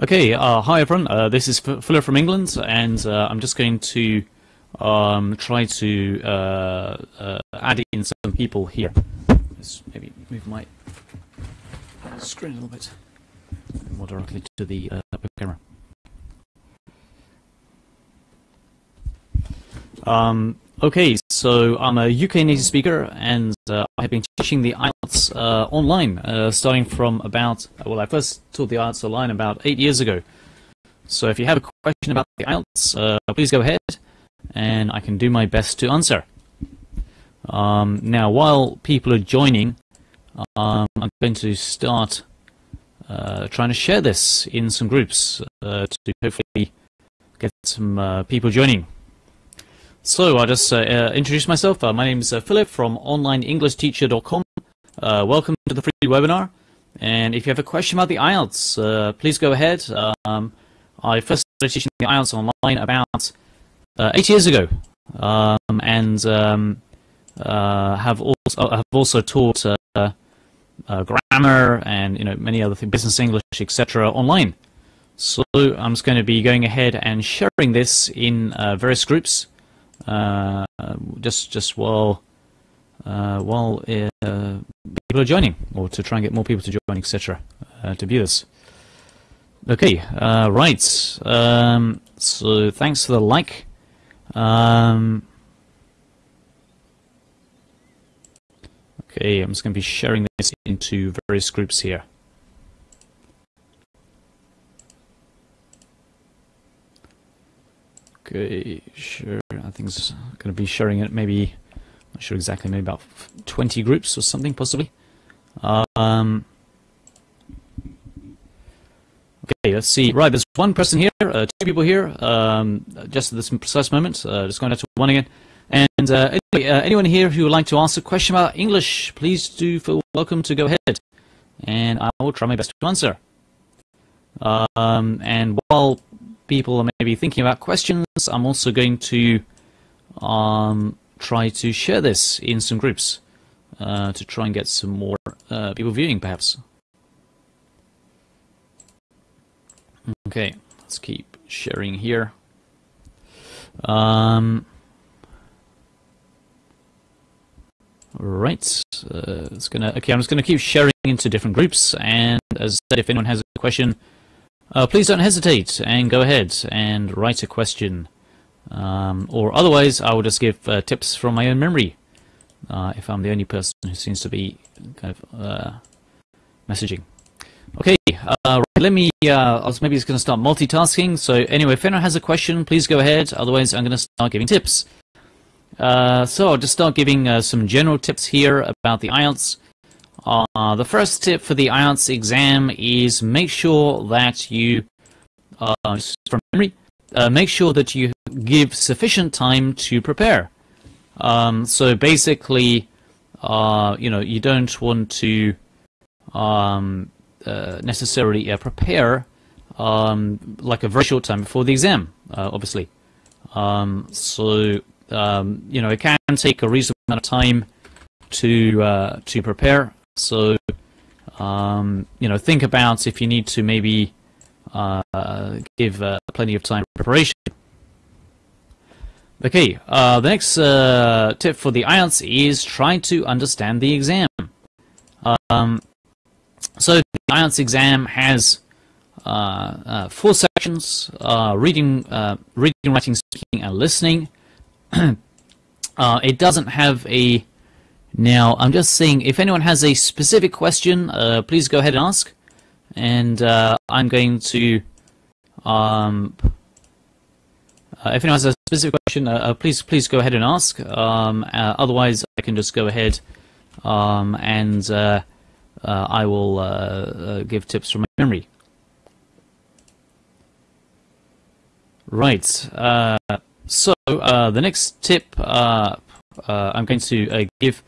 Okay, uh, hi everyone. Uh, this is Fuller from England, and uh, I'm just going to um, try to uh, uh, add in some people here. Let's maybe move my screen a little bit more directly to the uh, camera. Um, okay, so I'm a UK native speaker, and uh, I have been teaching the IELTS uh, online, uh, starting from about, well, I first taught the IELTS online about eight years ago. So if you have a question about the IELTS, uh, please go ahead, and I can do my best to answer. Um, now, while people are joining, um, I'm going to start uh, trying to share this in some groups uh, to hopefully get some people joining. So I'll just uh, uh, introduce myself. Uh, my name is uh, Philip from OnlineEnglishTeacher.com. Uh, welcome to the free webinar. And if you have a question about the IELTS, uh, please go ahead. Um, I first started teaching the IELTS online about eight years ago, um, and um, have also have also taught grammar and you know many other things, business English, etc. online. So I'm just going to be going ahead and sharing this in various groups. Uh, just just while uh, while uh, people are joining, or to try and get more people to join, etc., to view this. Okay, right. Um, so thanks for the like. Um, okay, I'm just going to be sharing this into various groups here. Okay, sure. I think it's going to be sharing it maybe, not sure exactly, maybe about 20 groups or something, possibly. Um, okay, let's see. Right, there's one person here, uh, two people here, um, just at this precise moment. Uh, just going out to one again. And uh, anyway, uh, anyone here who would like to ask a question about English, please do feel welcome to go ahead. And I will try my best to answer. Um, and while people are maybe thinking about questions, I'm also going to um, try to share this in some groups uh, to try and get some more uh, people viewing, perhaps. Okay, let's keep sharing here. Um, right, uh, it's gonna. Okay, I'm just gonna keep sharing into different groups, and as I said, if anyone has a question uh, please don't hesitate and go ahead and write a question. Um, or otherwise, I will just give uh, tips from my own memory uh, if I'm the only person who seems to be kind of uh, messaging. Okay, uh, let me, uh, I was maybe just going to start multitasking. So anyway, if anyone has a question, please go ahead. Otherwise, I'm going to start giving tips. so I'll just start giving some general tips here about the IELTS. Uh, the first tip for the IELTS exam is make sure that you, uh, from memory, uh, make sure that you give sufficient time to prepare. Um, so basically, uh, you know, you don't want to um, uh, necessarily uh, prepare um, like a very short time before the exam, obviously. Um, so, um, you know, it can take a reasonable amount of time to to prepare so, um, you know, think about if you need to maybe uh, give uh, plenty of time preparation. Okay, uh, the next uh, tip for the IELTS is try to understand the exam. Um, so the IELTS exam has uh, uh, four sections, reading, reading, writing, speaking, and listening. it doesn't have a now, I'm just saying, if anyone has a specific question, uh, please go ahead and ask. And uh, I'm going to, um, uh, if anyone has a specific question, uh, uh, please please go ahead and ask. Um, uh, otherwise, I can just go ahead um, and I will give tips from my memory. Right. so the next tip I'm going to give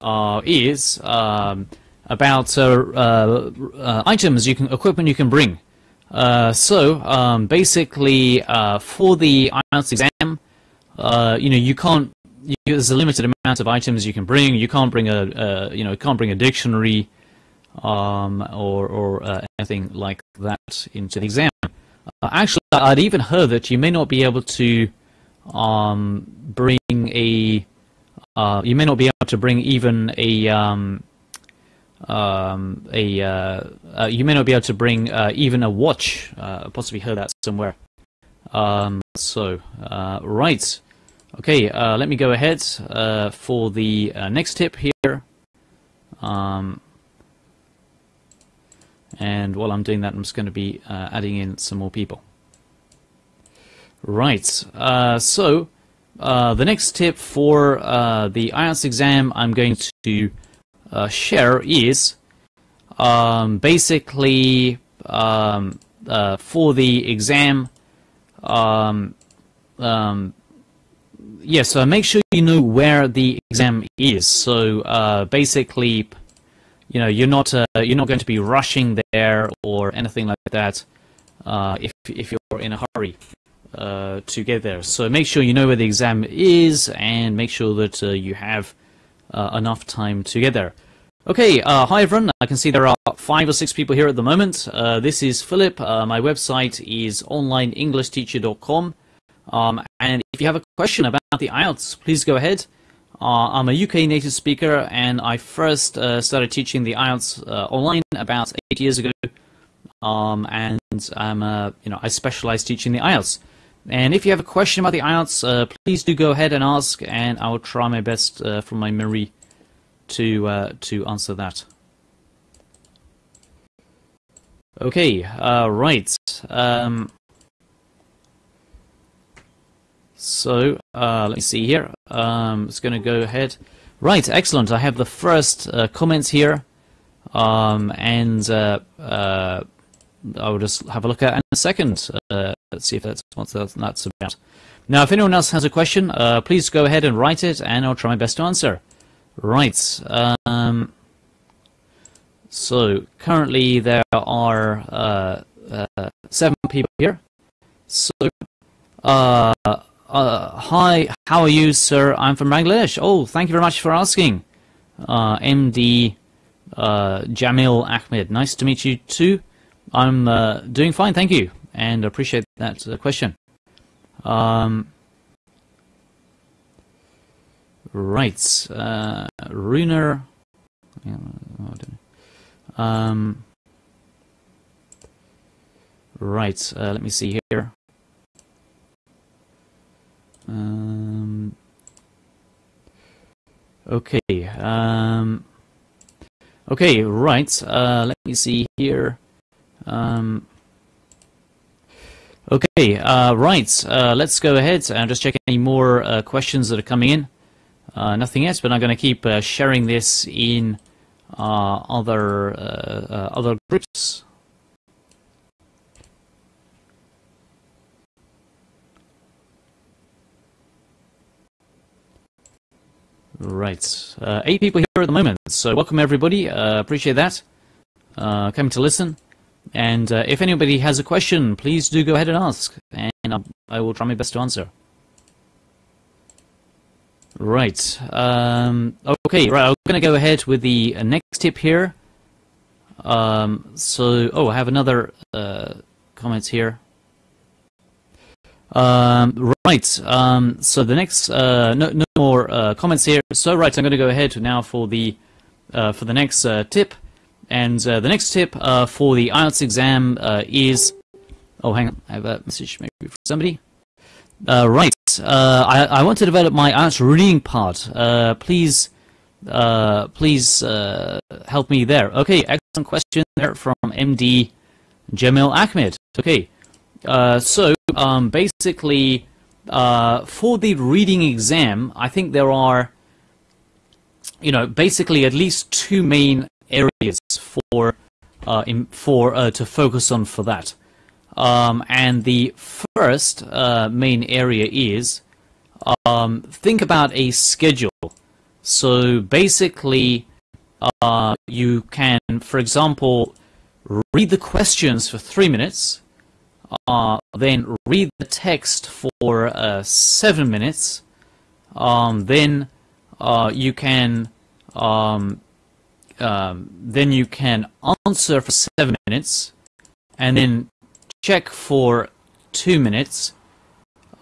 uh, is um, about uh, uh, uh, items you can equipment you can bring. so um, basically, for the IELTS exam, you know you can't. You, there's a limited amount of items you can bring. You can't bring a, you know, can't bring a dictionary. um, or, or uh, anything like that into the exam. Uh, actually, I'd even heard that you may not be able to um, bring a uh, you may not be able to bring even a um, um, a uh, uh, you may not be able to bring uh, even a watch. Possibly heard that somewhere. Um, so right, okay. Let me go ahead for the next tip here. Um, and while I'm doing that, I'm just going to be adding in some more people. Right. so the next tip for the IELTS exam, I'm going to uh, share is um, basically um, uh, for the exam. Um, um, yes, so make sure you know where the exam is. So uh, basically, you know, you're not uh, you're not going to be rushing there or anything like that. Uh, if if you're in a hurry uh, to get there, so make sure you know where the exam is and make sure that you have uh, enough time to get there. Okay, uh, hi everyone. I can see there are five or six people here at the moment. Uh, this is Philip. Uh, my website is onlineenglishteacher.com. Um, and if you have a question about the IELTS, please go ahead. Uh, I'm a UK native speaker, and I first uh, started teaching the IELTS uh, online about eight years ago. Um, and I'm, you know, I specialize teaching the IELTS. And if you have a question about the IELTS, please do go ahead and ask, and I will try my best from my memory to uh, to answer that. Okay, uh, right. Um, so uh, let me see here. Um, it's going to go ahead. Right, excellent. I have the first uh, comments here, um, and uh, uh, I will just have a look at in a second. Uh, let's see if that's what that's about. Now, if anyone else has a question, uh, please go ahead and write it, and I'll try my best to answer. Right. Um, so currently there are uh, uh, seven people here. So, uh, uh, hi, how are you, sir? I'm from Bangladesh. Oh, thank you very much for asking. MD uh, Jamil Ahmed. Nice to meet you too. I'm uh, doing fine, thank you, and appreciate that question. Um, Right, uh, Runer. Um, right, uh, let me see here. Um, okay, um, okay, right, uh, let me see here. Um, okay, uh, right, uh, let's go ahead and just check any more uh, questions that are coming in. Uh, nothing else, but I'm going to keep uh, sharing this in uh, other other groups. Right, eight people here at the moment, so welcome everybody, appreciate that, coming to listen. And if anybody has a question, please do go ahead and ask, and I will try my best to answer. Right. Um, okay, right, I'm going to go ahead with the uh, next tip here. Um, so, oh, I have another uh, comments here. Um, right, um, so the next, uh, no, no more uh, comments here. So, right, I'm going to go ahead now for the, uh, for the next uh, tip. And the next tip for the IELTS exam is, oh, hang on, I have a message maybe for somebody. right, uh, I, I want to develop my answer reading part. Uh, please, uh, please uh, help me there. Okay, excellent question there from MD Jamil Ahmed. Okay, uh, so um, basically, uh, for the reading exam, I think there are, you know, basically at least two main areas for in, for to focus on for that. Um, and the first uh, main area is um, think about a schedule. So basically, uh, you can, for example, read the questions for three minutes, uh, then read the text for uh, seven minutes, um, then uh, you can um, um, then you can answer for seven minutes, and then check for two minutes,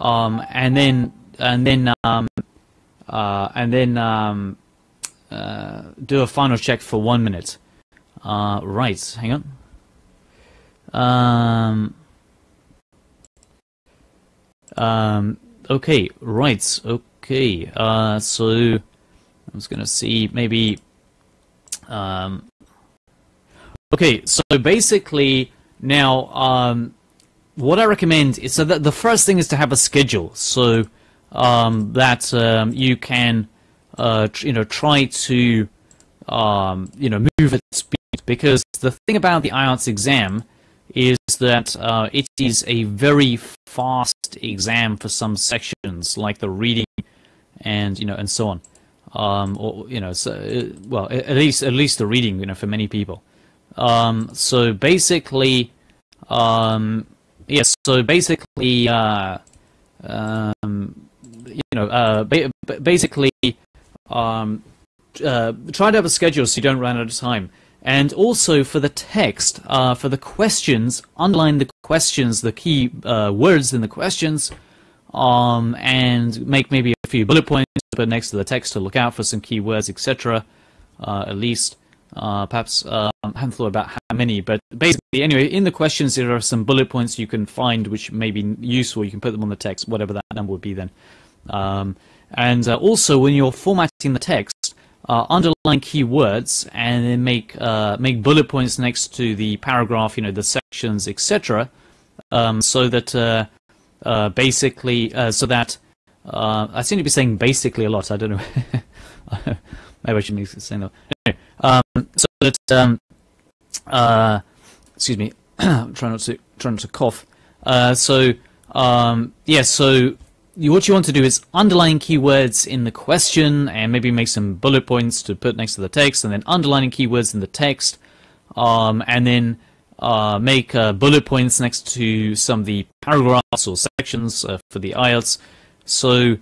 um, and then and then um, uh, and then um, uh, do a final check for one minute. Uh, right, hang on. Um, um, okay, right, okay. Uh, so I'm just gonna see maybe. Um, okay, so basically now, um, what I recommend is so that the first thing is to have a schedule, so um, that um, you can, uh, you know, try to, um, you know, move at speed. Because the thing about the IELTS exam is that uh, it is a very fast exam for some sections, like the reading and you know and so on. Um, or you know, so, uh, well, at least at least the reading, you know, for many people. Um, so basically, um, yes. So basically, uh, um, you know, uh, ba basically, um, uh, try to have a schedule so you don't run out of time. And also for the text, uh, for the questions, underline the questions, the key uh, words in the questions, um, and make maybe a few bullet points put next to the text to look out for some keywords, etc. Uh, at least, uh, perhaps um, thought about how many, but basically, anyway, in the questions there are some bullet points you can find which may be useful. You can put them on the text, whatever that number would be then. Um, and uh, also, when you're formatting the text, uh, underline keywords and then make uh, make bullet points next to the paragraph, you know, the sections, etc. Um, so that uh, uh basically, uh, so that uh, I seem to be saying basically a lot. I don't know. Maybe I shouldn't be saying that. Anyway, um, so that um, excuse me, try not to try not to cough. so um, yeah, so what you want to do is underline keywords in the question and maybe make some bullet points to put next to the text and then underlining keywords in the text um, and then uh, make uh, bullet points next to some of the paragraphs or sections uh, for the IELTS. So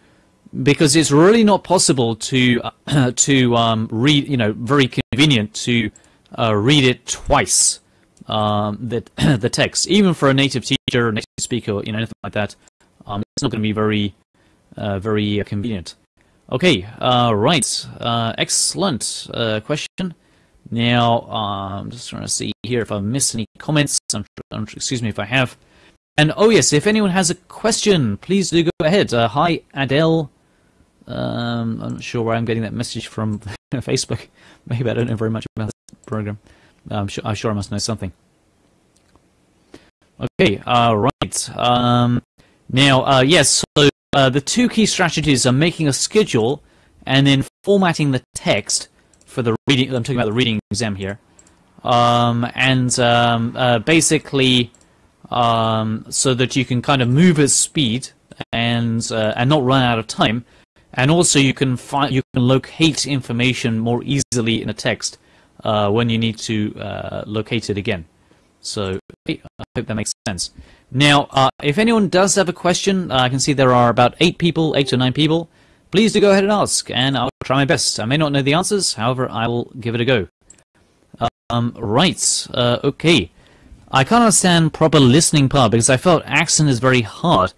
because it's really not possible to to um, read, you know, very convenient to uh, read it twice, um, the, the text, even for a native teacher, native speaker, you know, anything like that um, it's not going to be very, uh, very uh, convenient. Okay, uh, right, uh, excellent uh, question. Now, uh, I'm just trying to see here if I've missed any comments. I'm, I'm, excuse me if I have. And oh yes, if anyone has a question, please do go ahead. hi, Adele. Um, I'm not sure where I'm getting that message from Facebook. Maybe I don't know very much about this program. I'm sure, I'm sure I must know something. Okay, uh, right. Um, now, uh, yes, so uh, the two key strategies are making a schedule and then formatting the text for the reading. I'm talking about the reading exam here. Um, and um, uh, basically, um, so that you can kind of move at speed and uh, and not run out of time. And also, you can find you can locate information more easily in a text uh, when you need to uh, locate it again. So I hope that makes sense. Now, uh, if anyone does have a question, uh, I can see there are about eight people, eight or nine people. Please do go ahead and ask, and I'll try my best. I may not know the answers, however, I will give it a go. Um, right, uh, okay. I can't understand proper listening part because I felt accent is very hard.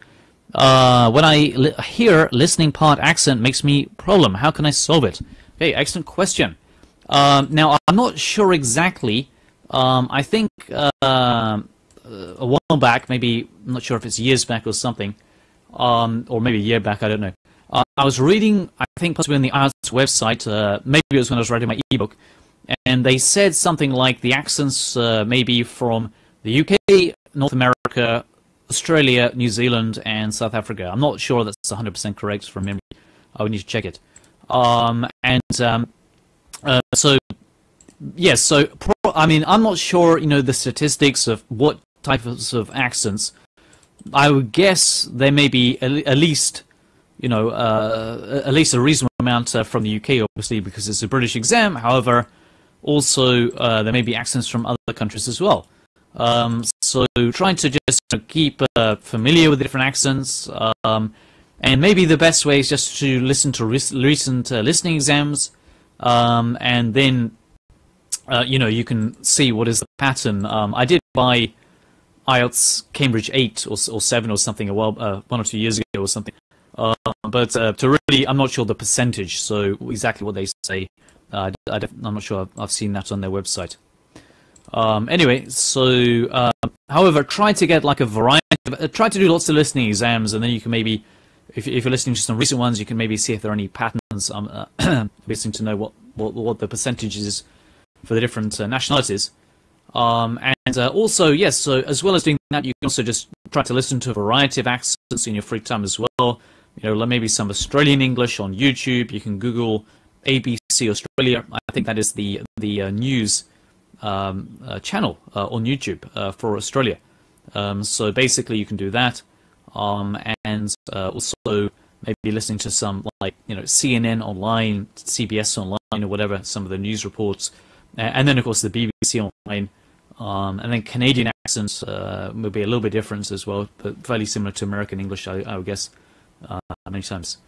Uh, when I li hear listening part accent makes me problem. How can I solve it? Okay, excellent question. Um, now, I'm not sure exactly. Um, I think uh, a while back, maybe I'm not sure if it's years back or something, um, or maybe a year back, I don't know. Uh, I was reading, I think possibly on the IELTS website, uh, maybe it was when I was writing my ebook, and they said something like the accents uh, maybe from the UK, North America, Australia, New Zealand, and South Africa. I'm not sure that's 100% correct from memory. I would need to check it. Um, and um, uh, so, yes, so I mean, I'm not sure, you know, the statistics of what types of accents, I would guess there may be at least, you know, uh, at least a reasonable amount uh, from the UK, obviously, because it's a British exam. However, also uh, there may be accents from other countries as well. Um, so trying to just keep uh, familiar with different accents, um, and maybe the best way is just to listen to recent uh, listening exams, um, and then uh, you know, you can see what is the pattern. Um, I did buy IELTS Cambridge 8 or, or 7 or something a while, uh, one or two years ago or something. Uh, but uh, to really, I'm not sure the percentage, so exactly what they say. Uh, I, am not sure I've, I've, seen that on their website. Um, anyway, so, uh, however, try to get like a variety, of, try to do lots of listening exams, and then you can maybe, if, if you're listening to some recent ones, you can maybe see if there are any patterns. Um, listening to know what, what, what the percentage is for the different uh, nationalities. Um, and uh, also, yes, so as well as doing that, you can also just try to listen to a variety of accents in your free time as well. You know, maybe some Australian English on YouTube. You can Google ABC Australia. I think that is the the uh, news um, uh, channel uh, on YouTube uh, for Australia. Um, so basically, you can do that, um, and uh, also maybe listening to some like you know CNN online, CBS online, or whatever, some of the news reports and then of course the BBC online, um, and then Canadian accents uh, will be a little bit different as well, but fairly similar to American English, I, I would guess, many times.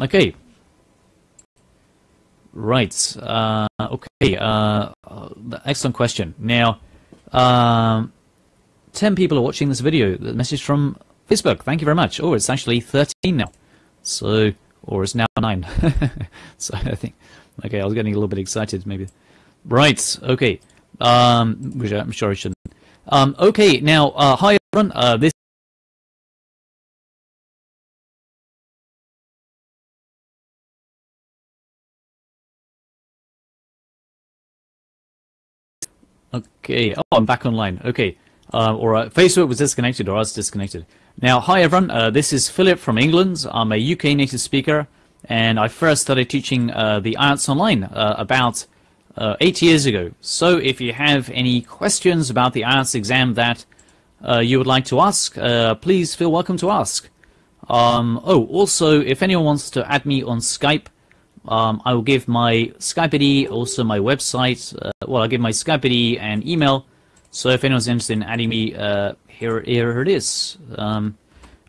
Okay. Right. Uh, okay. Uh, excellent question. Now, um, 10 people are watching this video. The message from Facebook. Thank you very much. Oh, it's actually 13 now. So, or it's now 9. so I think, okay, I was getting a little bit excited maybe. Right. Okay. Um, which I'm sure I shouldn't. Um, okay. Now, uh, hi everyone. Uh, this. Okay. Oh, I'm back online. Okay. Uh, or uh, Facebook was disconnected, or I was disconnected. Now, hi everyone. Uh, this is Philip from England. I'm a UK native speaker, and I first started teaching uh, the IELTS online uh, about uh, eight years ago. So if you have any questions about the IELTS exam that you would like to ask, please feel welcome to ask. Um, oh, also, if anyone wants to add me on Skype, um, I will give my Skype ID, also my website. Uh, well, I'll give my Skype ID and email. So if anyone's interested in adding me, uh, here, here it is. Um,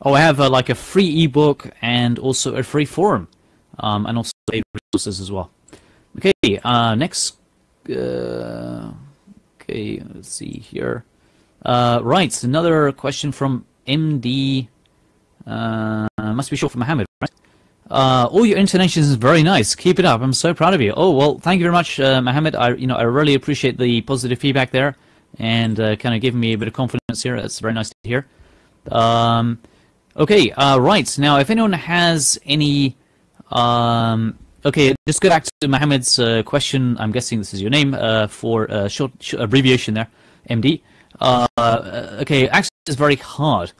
oh, I have uh, like a free ebook and also a free forum, um, and also resources as well. Okay, next uh, okay, let's see here. Uh, right, another question from MD. Uh, must be short for Mohammed, right? Uh, all your intonations is very nice. Keep it up. I'm so proud of you. Oh well, thank you very much, uh, Mohammed. I you know I really appreciate the positive feedback there, and uh, kind of giving me a bit of confidence here. That's very nice to hear. Um, okay, uh, right now, if anyone has any um, Okay, just go back to Mohammed's uh, question. I'm guessing this is your name uh, for short, short, abbreviation there, MD. Okay, access is very hard.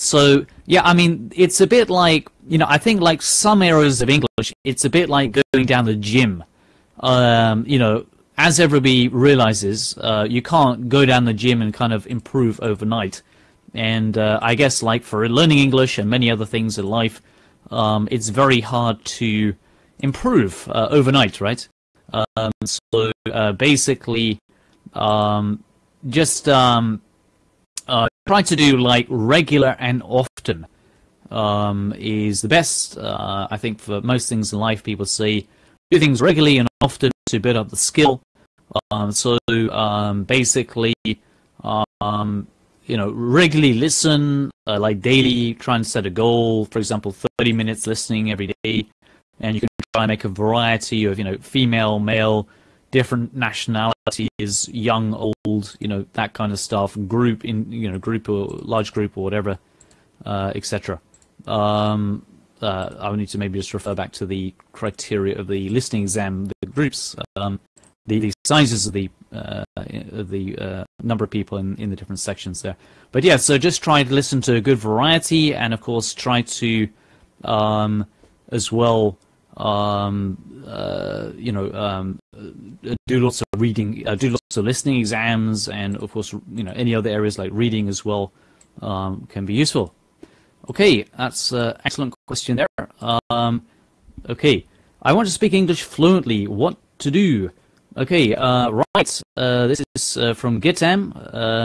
So yeah, I mean, it's a bit like you know, I think like some areas of English, it's a bit like going down the gym. Um, you know, as everybody realizes, uh, you can't go down the gym and kind of improve overnight. And uh, I guess like for learning English and many other things in life, um, it's very hard to improve uh, overnight, right? Um, so uh, basically, um, just um, uh, try to do like regular and often um, is the best. Uh, I think for most things in life, people say do things regularly and often to build up the skill. Um, so um, basically, you know, regularly listen, uh, like daily, try and set a goal. For example, 30 minutes listening every day and you can try and make a variety of you know female, male, different nationalities, young, old, you know that kind of stuff, group in you know group or large group or whatever, uh, etc. Um, uh, I would need to maybe just refer back to the criteria of the listening exam, the groups, um, the, the sizes of the uh, the uh, number of people in, in the different sections there. But yeah, so just try to listen to a good variety, and of course try to um, as well um, uh, you know, um, uh, do lots of reading, uh, do lots of listening exams, and of course, you know, any other areas like reading as well um, can be useful. Okay, that's an excellent question there. Um, okay, I want to speak English fluently. What to do? Okay, uh, right. Uh, this is uh, from Gitam.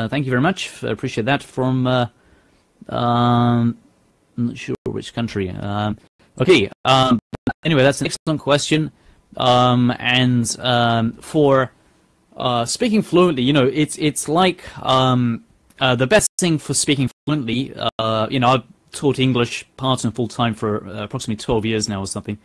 thank you very much. I appreciate that. From um, I'm not sure which country. Um, Okay. Anyway, that's an excellent question. Um, and um, for uh, speaking fluently, you know, it's it's like um, uh, the best thing for speaking fluently. Uh, you know, I've taught English part and full time for uh, approximately 12 years now or something.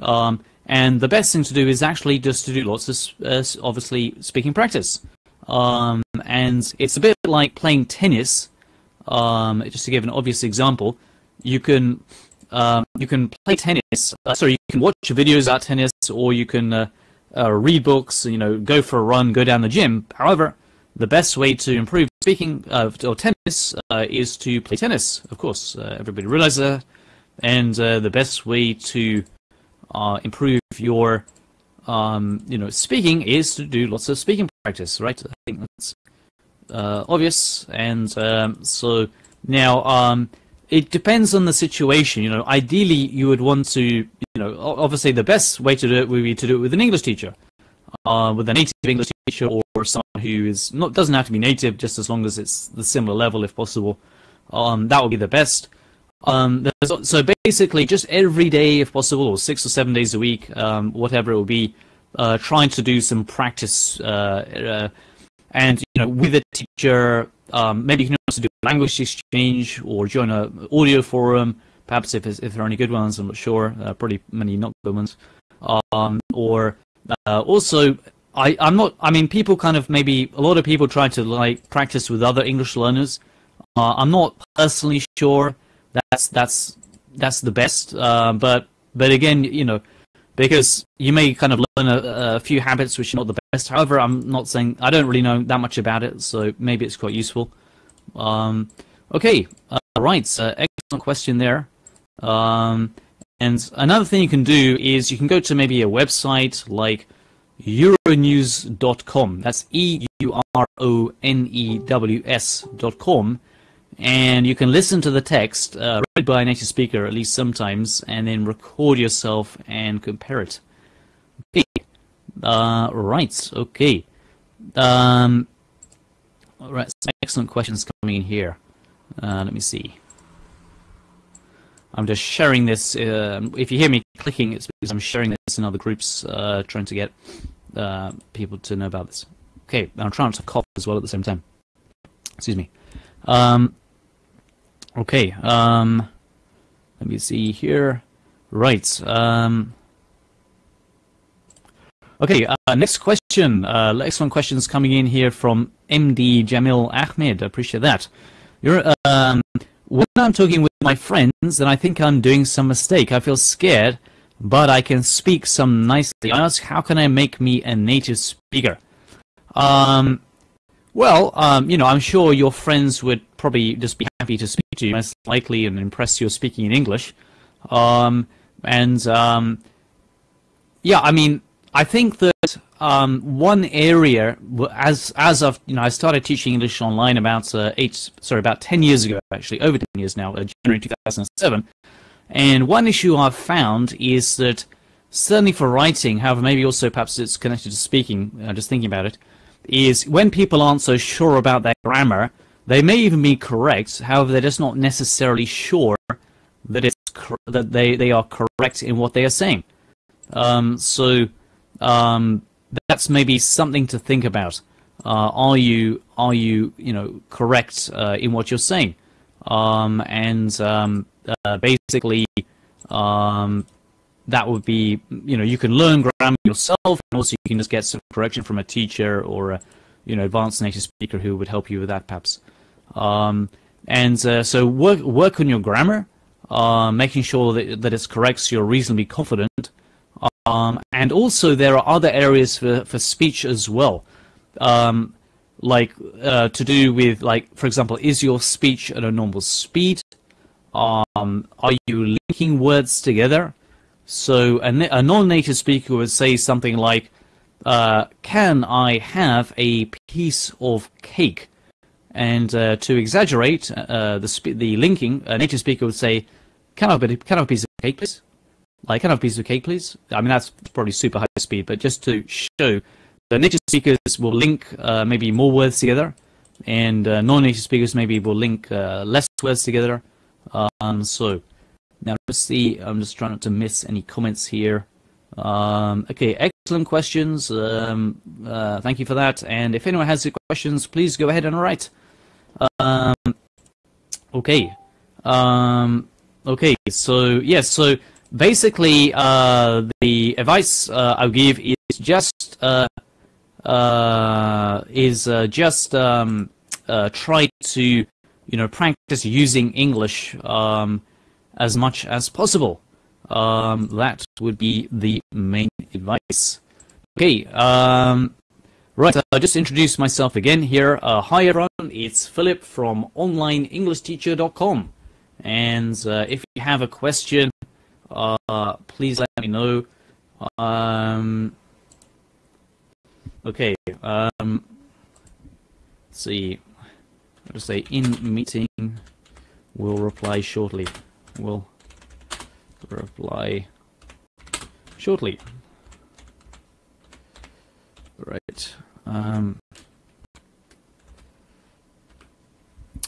Um, and the best thing to do is actually just to do lots of, uh, obviously, speaking practice. Um, and it's a bit like playing tennis. Um, just to give an obvious example, you can um, you can play tennis. Uh, sorry, you can watch videos about tennis, or you can uh, uh, read books. You know, go for a run, go down the gym. However, the best way to improve speaking of or tennis uh, is to play tennis. Of course, uh, everybody realizes that, and uh, the best way to improve your um, you know speaking is to do lots of speaking practice. Right? I think that's obvious. And um, so now. It depends on the situation. You know, ideally you would want to, you know, obviously the best way to do it would be to do it with an English teacher, uh, with a native English teacher or, or someone who is not doesn't have to be native, just as long as it's the similar level if possible. Um, that would be the best. Um, so basically, just every day if possible, or six or seven days a week, um, whatever it will be, uh, trying to do some practice, uh, uh and you know, with a teacher um, maybe you can also do a language exchange or join a audio forum, perhaps if, if there are any good ones, I'm not sure, uh, probably many not good ones. Um, or uh, also, I, I'm not, I mean, people kind of maybe, a lot of people try to like practice with other English learners. Uh, I'm not personally sure that's, that's, that's the best, uh, but, but again, you know, because you may kind of learn a, a, few habits which are not the best. However, I'm not saying I don't really know that much about it, so maybe it's quite useful. Um, okay, uh, right, so excellent question there. Um, and another thing you can do is you can go to maybe a website like euronews.com. That's E U R O N E W S.com and you can listen to the text uh, read by a native speaker at least sometimes, and then record yourself and compare it. Okay. Uh, right. Okay. Um, all right. Some excellent questions coming in here. Uh, let me see. I'm just sharing this. Uh, if you hear me clicking, it's because I'm sharing this in other groups, uh, trying to get uh, people to know about this. Okay, I'm trying to cough as well at the same time. Excuse me. Um, Okay, um, let me see here. Right. Um, okay, uh, next question. Uh, excellent questions coming in here from MD Jamil Ahmed. I appreciate that. You're, um, when I'm talking with my friends and I think I'm doing some mistake, I feel scared, but I can speak some nicely. I ask, how can I make me a native speaker? Um, well, um, you know, I'm sure your friends would probably just be happy to speak you, most likely, and impress you're speaking in English. Um, and um, yeah, I mean, I think that um, one area, as as of you know, I started teaching English online about uh, eight, sorry, about ten years ago, actually, over ten years now, uh, January 2007. And one issue I've found is that certainly for writing, however, maybe also perhaps it's connected to speaking. Uh, just thinking about it is when people aren't so sure about their grammar, they may even be correct, however, they're just not necessarily sure that it's that they, they are correct in what they are saying. Um, so um, that's maybe something to think about. Uh, are you are you you know correct uh, in what you're saying? Um, and um, uh, basically, um, that would be, you know, you can learn grammar yourself, and also you can just get some correction from a teacher or a, you know, advanced native speaker who would help you with that, perhaps. Um, and uh, so work work on your grammar, uh, making sure that that it's correct, so you're reasonably confident. Um, and also there are other areas for for speech as well, um, like uh, to do with like, for example, is your speech at a normal speed? Um, are you linking words together? So a, a non-native speaker would say something like, uh, "Can I have a piece of cake?" And uh, to exaggerate uh, the the linking, a native speaker would say, "Can I have a, can I have a piece of cake, please?" Like, "Can I have a piece of cake, please?" I mean, that's probably super high speed, but just to show, the native speakers will link uh, maybe more words together, and uh, non-native speakers maybe will link uh, less words together. Um, so now let's see, I'm just trying not to miss any comments here. Um, okay, excellent questions. Um, uh, thank you for that. And if anyone has any questions, please go ahead and write. Um, okay. Um, okay. So yes. So basically, uh, the advice uh, I'll give is just uh, uh, is uh, just um, try to you know practice using English um, as much as possible. Um, that would be the main advice. Okay, um, right, I'll just introduce myself again here. Uh, hi everyone, it's Philip from OnlineEnglishTeacher.com. And uh, if you have a question, uh, please let me know. Um, okay, um, let's see. I'll just say in meeting, we'll reply shortly. We'll reply shortly. Right. Um,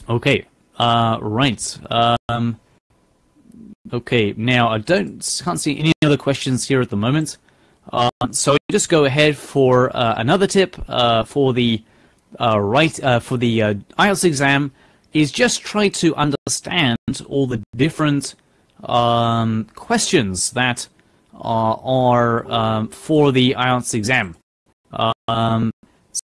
okay. Uh, right. Um, okay. Now I don't can't see any other questions here at the moment. Uh, so just go ahead for uh, another tip uh, for the uh, right uh, for the IELTS exam is just try to understand all the different um, questions that are, are um, for the IELTS exam. Um,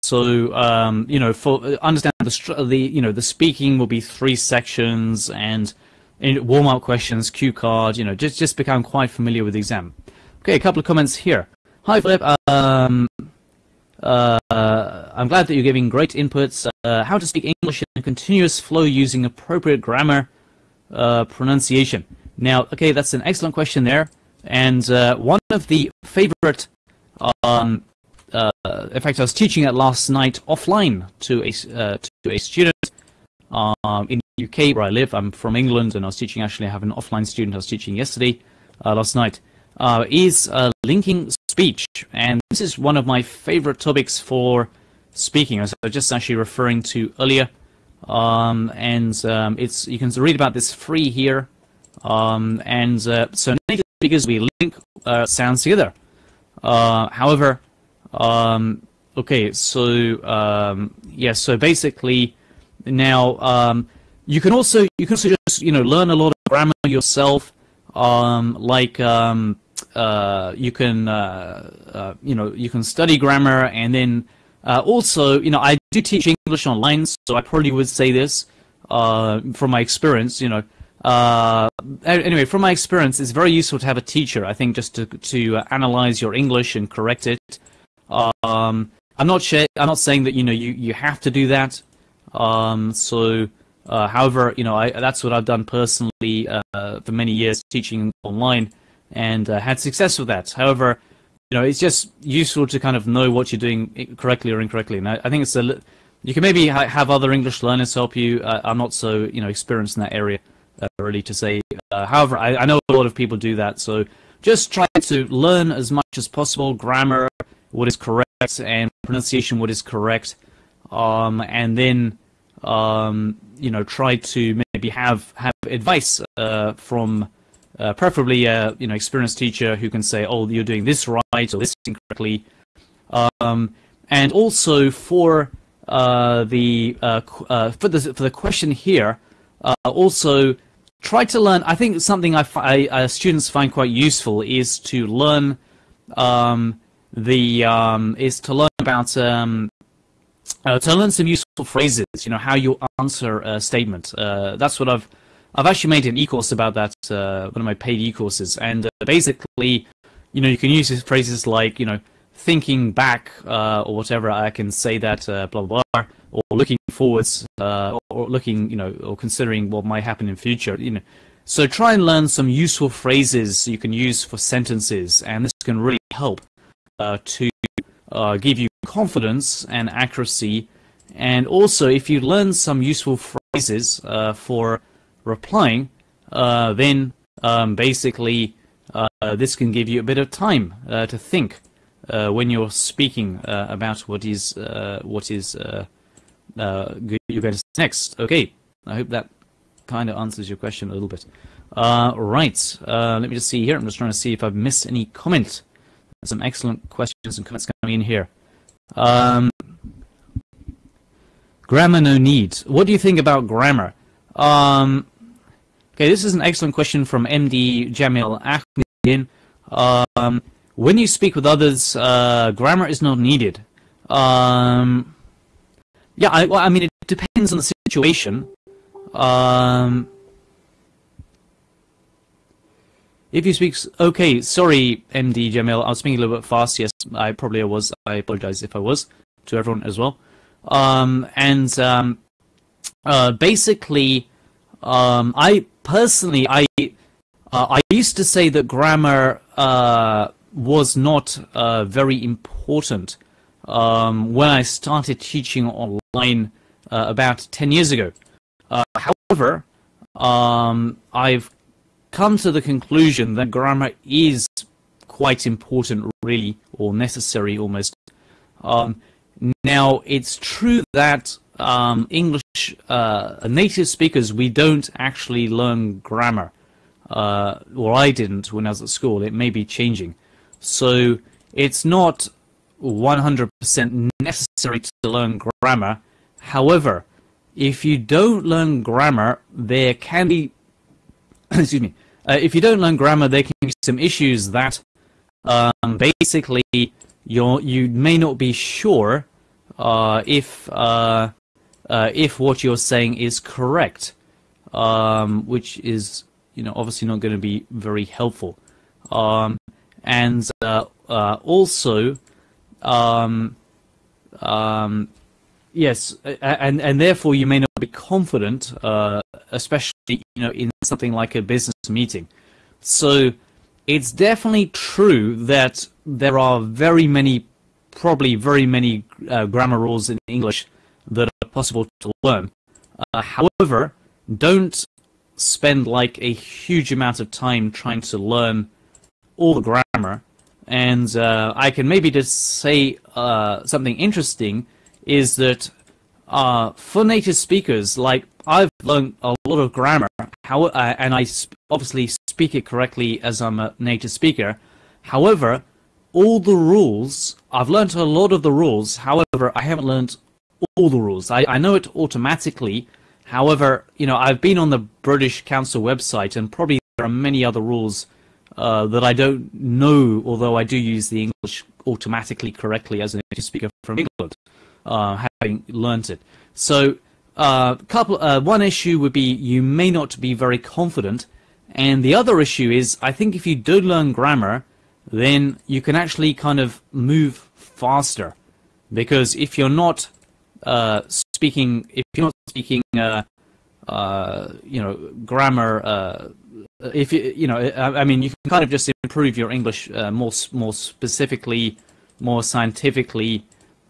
so um, you know, for understand the the you know the speaking will be three sections and warm up questions, cue card. You know, just just become quite familiar with the exam. Okay, a couple of comments here. Hi, Philip. Um, uh, I'm glad that you're giving great inputs. Uh, how to speak English in a continuous flow using appropriate grammar, uh, pronunciation. Now, okay, that's an excellent question there. And uh, one of the favorite, um, uh, in fact, I was teaching it last night offline to a, uh, to a student um, in the UK where I live. I'm from England and I was teaching, actually, I have an offline student I was teaching yesterday, uh, last night, uh, is uh, linking speech. And this is one of my favorite topics for speaking. I was just actually referring to earlier. Um, and um, it's you can read about this free here um, and uh, so native speakers, we link sounds together. However, um, okay, so um, yeah, so basically now um, you can also you can also just you know learn a lot of grammar yourself. Um, like um, uh, you can uh, uh, you know you can study grammar and then also you know I do teach English online, so I probably would say this from my experience. You know uh, anyway, from my experience, it's very useful to have a teacher. I think just to to uh, analyze your English and correct it. Um, I'm not sure, I'm not saying that you know you you have to do that. Um, so, uh, however, you know I, that's what I've done personally uh, for many years teaching online and uh, had success with that. However, you know it's just useful to kind of know what you're doing correctly or incorrectly. And I, I think it's a you can maybe ha have other English learners help you. Uh, I'm not so you know experienced in that area uh, really to say. Uh, however, I, I, know a lot of people do that, so just try to learn as much as possible grammar, what is correct, and pronunciation, what is correct, um, and then um, you know try to maybe have have advice uh, from. Uh, preferably a you know experienced teacher who can say, "Oh, you're doing this right or this incorrectly," um, and also for uh, the uh, uh, for the for the question here, uh, also try to learn. I think something I, I students find quite useful is to learn um, the um, is to learn about um, uh, to learn some useful phrases. You know how you answer a statement. Uh, that's what I've I've actually made an e-course about that. Uh, one of my paid e-courses, and uh, basically, you know, you can use phrases like you know thinking back or whatever. I can say that blah blah blah or looking forwards, uh, or looking, you know, or considering what might happen in future, you know. So try and learn some useful phrases you can use for sentences, and this can really help uh, to uh, give you confidence and accuracy. And also, if you learn some useful phrases uh, for replying, uh, then um, basically uh, this can give you a bit of time to think when you're speaking about what is what is uh, you guys next. Okay, I hope that kind of answers your question a little bit. Uh, right, uh, let me just see here. I'm just trying to see if I've missed any comment some excellent questions and comments coming in here. Um, grammar no need. What do you think about grammar? Um, okay, this is an excellent question from MD Jamil Ahmed. Um, when you speak with others, uh, grammar is not needed. Um, yeah, I, well, I mean, it depends on the situation. Um, if you speak, okay, sorry, MD Jamil, I was speaking a little bit fast. Yes, I probably was. I apologize if I was to everyone as well. Um, and um, uh, basically, um, I personally, I uh, I used to say that grammar uh, was not uh, very important um, when I started teaching online uh, about 10 years ago. Uh, however, um, I've come to the conclusion that grammar is quite important, really, or necessary almost. Um, now, it's true that um, English uh, native speakers, we don't actually learn grammar. Uh, or I didn't when I was at school. It may be changing. So it's not 100% necessary to learn grammar. However, if you don't learn grammar, there can be, excuse me, uh, if you don't learn grammar, there can be some issues that um, basically you you may not be sure uh, if uh, uh, if what you're saying is correct, um, which is you know obviously not going to be very helpful. Um, and uh, uh, also um, um, yes, and and therefore you may not be confident, especially you know in something like a business meeting. So it's definitely true that there are very many, probably very many uh, grammar rules in English that are possible to learn. Uh, however, don't spend like a huge amount of time trying to learn all the grammar and uh, I can maybe just say uh, something interesting is that uh, for native speakers, like I've learned a lot of grammar, how, uh, and I sp obviously speak it correctly as I'm a native speaker. However, all the rules, I've learned a lot of the rules. However, I haven't learned all the rules. I, I know it automatically. However, you know, I've been on the British Council website, and probably there are many other rules uh, that I don't know, although I do use the English automatically correctly as a native speaker from England, uh, having learnt it. So, uh, couple, uh, one issue would be you may not be very confident, and the other issue is I think if you do learn grammar, then you can actually kind of move faster, because if you're not uh, speaking, if you're not speaking, uh, you know, grammar if you you know I, mean you can kind of just improve your English uh, more more specifically, more scientifically,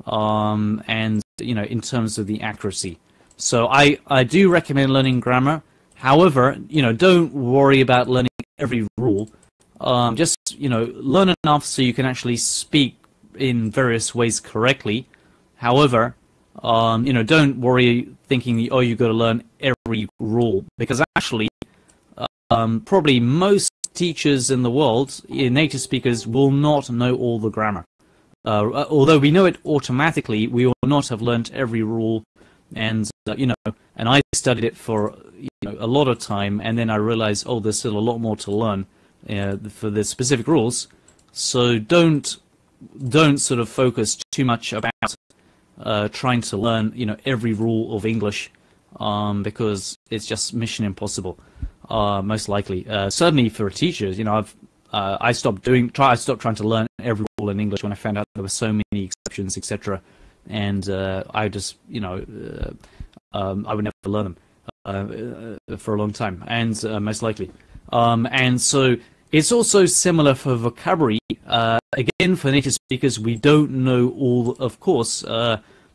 um, and you know in terms of the accuracy. So I I do recommend learning grammar. However, you know don't worry about learning every rule. Um, just you know learn enough so you can actually speak in various ways correctly. However, um, you know don't worry thinking oh you've got to learn every rule because actually um, probably most teachers in the world, native speakers, will not know all the grammar. Uh, although we know it automatically, we will not have learnt every rule, and uh, you know, and I studied it for you know, a lot of time, and then I realized, oh, there's still a lot more to learn uh, for the specific rules. So don't don't sort of focus too much about uh, trying to learn, you know, every rule of English, um, because it's just mission impossible uh, most likely. Uh, certainly for teachers, you know, I've uh, I stopped doing try I stopped trying to learn every rule in English when I found out there were so many exceptions, etc. And uh, I just you know uh, um, I would never learn them uh, for a long time, and most likely. Um, and so it's also similar for vocabulary. again, for native speakers, we don't know all. Of course,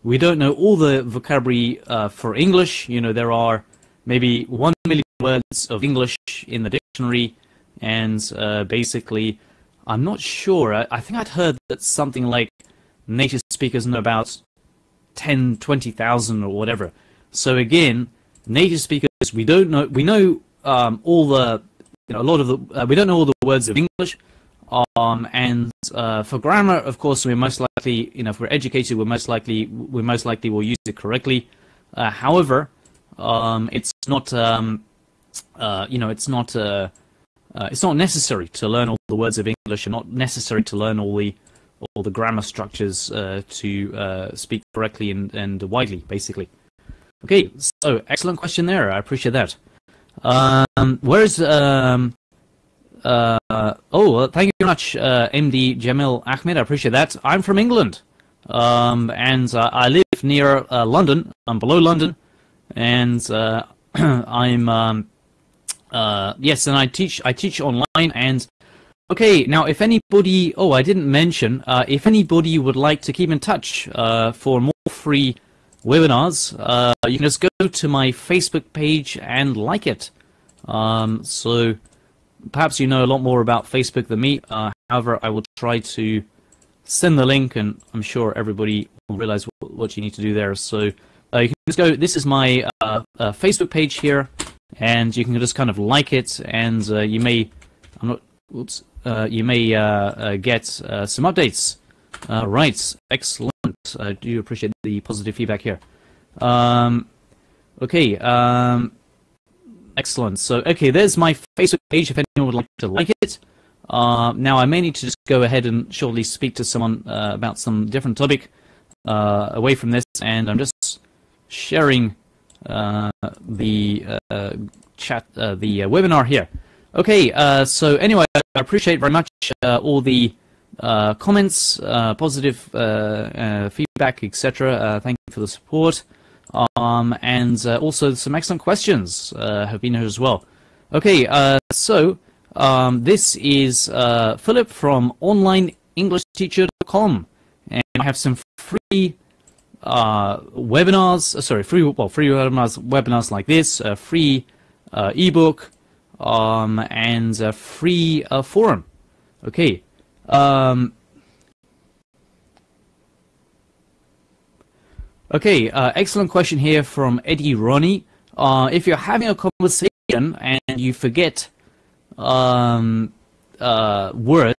we don't know all the vocabulary for English. You know, there are maybe one million words of English in the dictionary, and uh, basically, I'm not sure. I, I, think I'd heard that something like native speakers know about 10, 20,000 or whatever. So again, native speakers, we don't know. We know um, all the, you know, a lot of the. Uh, we don't know all the words of English. Um, and uh, for grammar, of course, we're most likely, you know, if we're educated, we're most likely, we most likely will use it correctly. Uh, however, um, it's not, um, uh, you know, it's not, uh, uh, it's not necessary to learn all the words of English, and not necessary to learn all the, all the grammar structures uh, to speak correctly and, and widely, basically. Okay, so excellent question there. I appreciate that. Um, where's um, uh, oh, thank you very much, uh, MD Jamil Ahmed. I appreciate that. I'm from England, um, and uh, I live near uh, London. I'm below London, and uh, I'm um, uh, yes, and I teach. I teach online. And okay, now if anybody, oh, I didn't mention, if anybody would like to keep in touch for more free webinars, you can just go to my Facebook page and like it. Um, so perhaps you know a lot more about Facebook than me. Uh, however, I will try to send the link, and I'm sure everybody will realize what, you need to do there. So uh, you can just go. This is my uh, uh Facebook page here, and you can just kind of like it, and uh, you may, I'm not, oops, uh, you may get some updates. right, excellent. I do appreciate the positive feedback here. Um, okay. Um, Excellent. So, okay, there's my Facebook page if anyone would like to like it. Uh, now, I may need to just go ahead and shortly speak to someone uh, about some different topic uh, away from this, and I'm just sharing uh, the uh, chat, uh, the webinar here. Okay, so anyway, I appreciate very much all the comments, positive feedback, etc. thank you for the support. Um, and uh, also some excellent questions uh, have been here as well. Okay, uh, so um, this is uh, Philip from OnlineEnglishTeacher.com, and I have some free uh, webinars. Uh, sorry, free well, free webinars, webinars like this, free ebook, um, and a free forum. Okay. Um, Okay, uh, excellent question here from Eddie Ronnie. Uh, if you're having a conversation and you forget um, uh, words,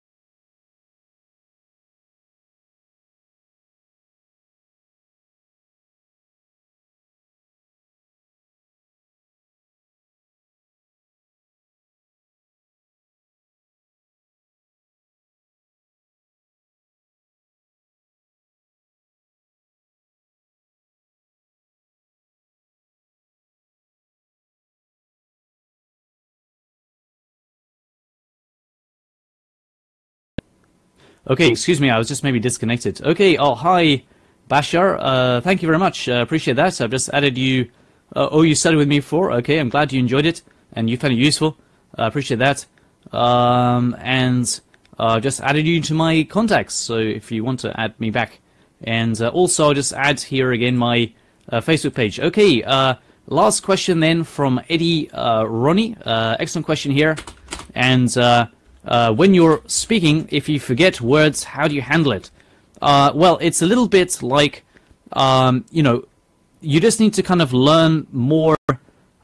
Okay, excuse me, I was just maybe disconnected. Okay, oh, hi, Bashar. Uh, thank you very much. Uh, appreciate that. I've just added you. Uh, oh, you studied with me before. Okay, I'm glad you enjoyed it and you found it useful. I appreciate that. Um, and uh, just added you to my contacts. So if you want to add me back, and uh, also I'll just add here again my uh, Facebook page. Okay. Last question then from Eddie Ronnie. Excellent question here, and uh, when you're speaking, if you forget words, how do you handle it? Uh, well, it's a little bit like, um, you know, you just need to kind of learn more.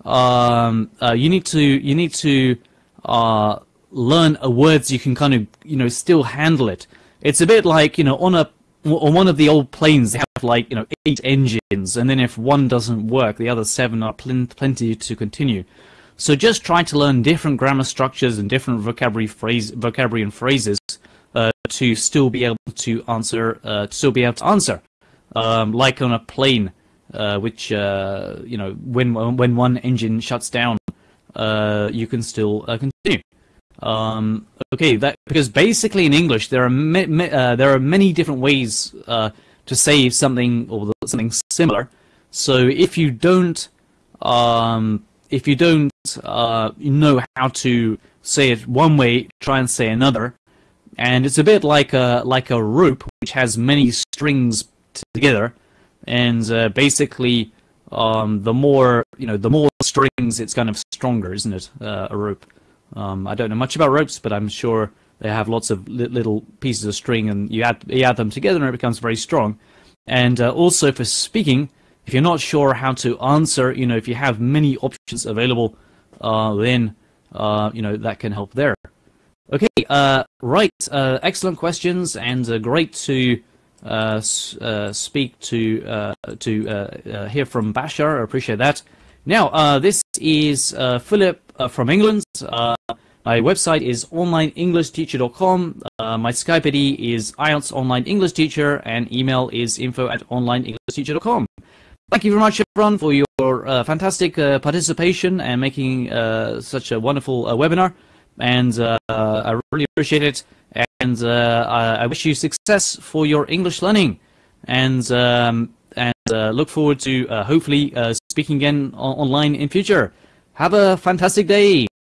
Um, uh, you need to you need to uh, learn a words you can kind of you know still handle it. It's a bit like you know on a on one of the old planes they have like you know eight engines, and then if one doesn't work, the other seven are pl plenty to continue. So just try to learn different grammar structures and different vocabulary phrase, vocabulary and phrases uh, to still be able to answer, uh, to still be able to answer. Um, like on a plane, uh, which uh, you know, when when one engine shuts down, uh, you can still uh, continue. Um, okay, that because basically in English there are there are many different ways to say something or something similar. So if you don't um, if you don't uh, know how to say it one way, try and say another. And it's a bit like a like a rope which has many strings together, and uh, basically, um, the more you know, the more strings, it's kind of stronger, isn't it? Uh, a rope. Um, I don't know much about ropes, but I'm sure they have lots of li little pieces of string, and you add you add them together, and it becomes very strong. And uh, also for speaking, if you're not sure how to answer, you know, if you have many options available, uh, then, uh, you know, that can help there. Okay, uh, right. Uh, excellent questions, and uh, great to uh, speak to to hear from Bashar. I appreciate that. Now, this is Philip from England. My website is onlineenglishteacher.com. Uh, my Skype ID is IELTS Online English Teacher, and email is info at onlineenglishteacher.com. Thank you very much, everyone, for your uh, fantastic uh, participation and making uh, such a wonderful uh, webinar. And uh, I really appreciate it. And uh, I wish you success for your English learning. And um, and look forward to hopefully speaking again online in future. Have a fantastic day.